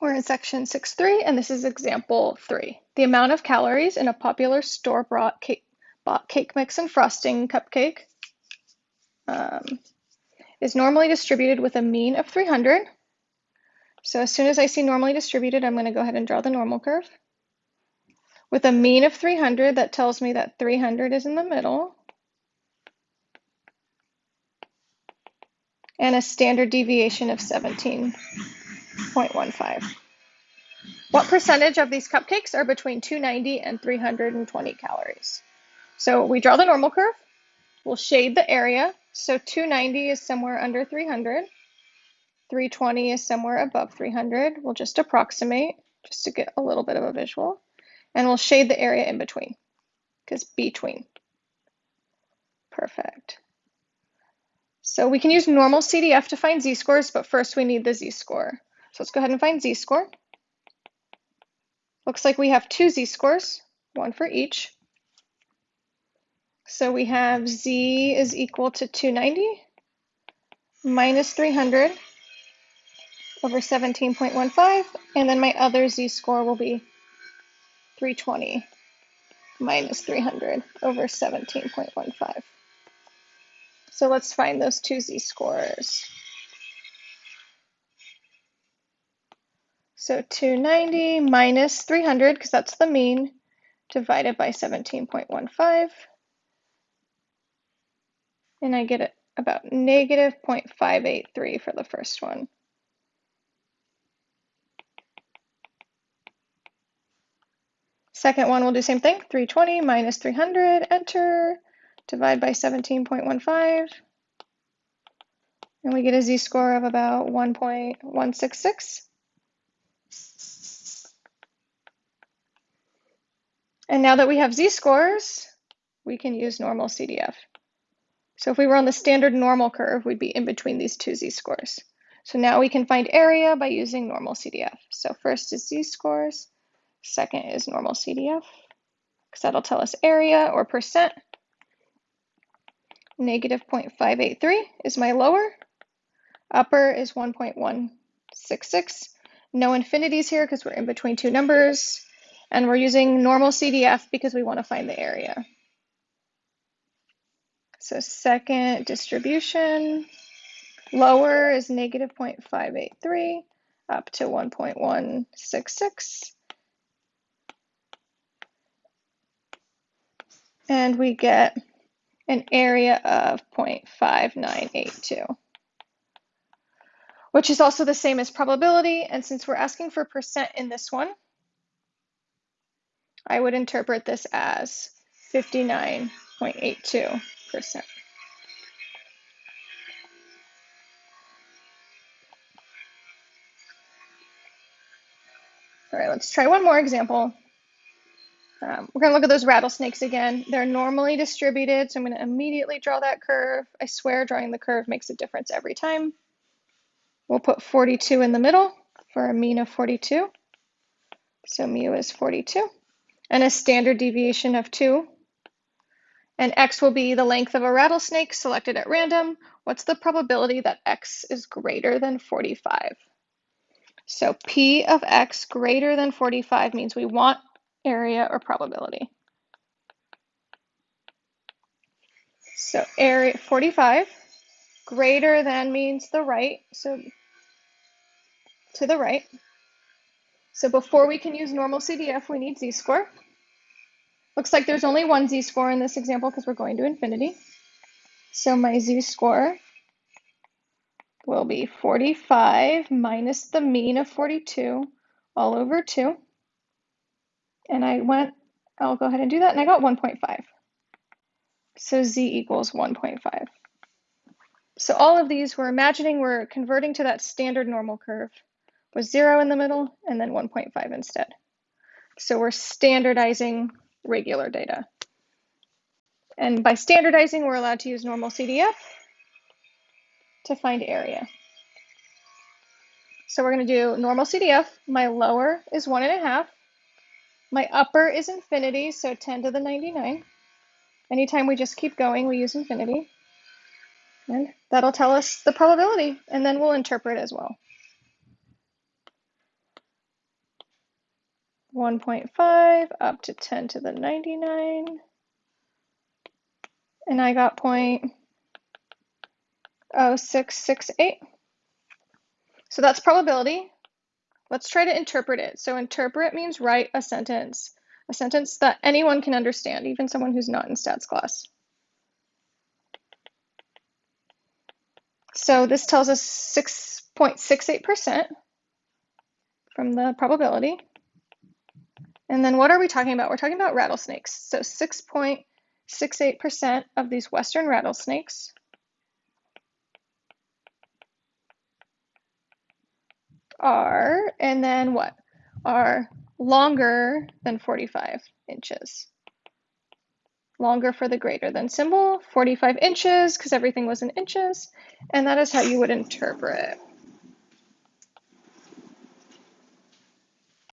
We're in section 6.3, and this is example 3. The amount of calories in a popular store-bought cake, cake mix and frosting cupcake um, is normally distributed with a mean of 300. So as soon as I see normally distributed, I'm going to go ahead and draw the normal curve. With a mean of 300, that tells me that 300 is in the middle. And a standard deviation of 17.15. What percentage of these cupcakes are between 290 and 320 calories? So we draw the normal curve. We'll shade the area. So 290 is somewhere under 300. 320 is somewhere above 300. We'll just approximate just to get a little bit of a visual. And we'll shade the area in between because between. Perfect. So we can use normal CDF to find z-scores, but first we need the z-score. So let's go ahead and find z-score. Looks like we have two z-scores, one for each. So we have z is equal to 290 minus 300 over 17.15, and then my other z-score will be 320 minus 300 over 17.15. So let's find those two z-scores. So 290 minus 300, because that's the mean, divided by 17.15. And I get it about negative 0.583 for the first one. Second one, we'll do same thing. 320 minus 300, enter, divide by 17.15. And we get a z-score of about 1.166. And now that we have z-scores, we can use normal CDF. So if we were on the standard normal curve, we'd be in between these two z-scores. So now we can find area by using normal CDF. So first is z-scores. Second is normal CDF, because that'll tell us area or percent. Negative 0.583 is my lower. Upper is 1.166. No infinities here because we're in between two numbers. And we're using normal CDF because we want to find the area. So second distribution, lower is negative 0.583 up to 1.166. and we get an area of 0.5982, which is also the same as probability. And since we're asking for percent in this one, I would interpret this as 59.82%. All right, let's try one more example. Um, we're going to look at those rattlesnakes again. They're normally distributed, so I'm going to immediately draw that curve. I swear drawing the curve makes a difference every time. We'll put 42 in the middle for a mean of 42. So mu is 42. And a standard deviation of 2. And x will be the length of a rattlesnake selected at random. What's the probability that x is greater than 45? So p of x greater than 45 means we want area, or probability. So area 45 greater than means the right, so to the right. So before we can use normal CDF, we need z-score. Looks like there's only one z-score in this example because we're going to infinity. So my z-score will be 45 minus the mean of 42 all over 2. And I went, I'll go ahead and do that, and I got 1.5. So z equals 1.5. So all of these, we're imagining we're converting to that standard normal curve with 0 in the middle and then 1.5 instead. So we're standardizing regular data. And by standardizing, we're allowed to use normal CDF to find area. So we're going to do normal CDF. My lower is 1.5. My upper is infinity, so 10 to the 99. Anytime we just keep going, we use infinity. And that'll tell us the probability, and then we'll interpret as well. 1.5 up to 10 to the 99. And I got 0.0668. So that's probability. Let's try to interpret it. So interpret means write a sentence, a sentence that anyone can understand, even someone who's not in stats class. So this tells us 6.68% from the probability. And then what are we talking about? We're talking about rattlesnakes. So 6.68% of these western rattlesnakes are, and then what? Are longer than 45 inches. Longer for the greater than symbol, 45 inches, because everything was in inches, and that is how you would interpret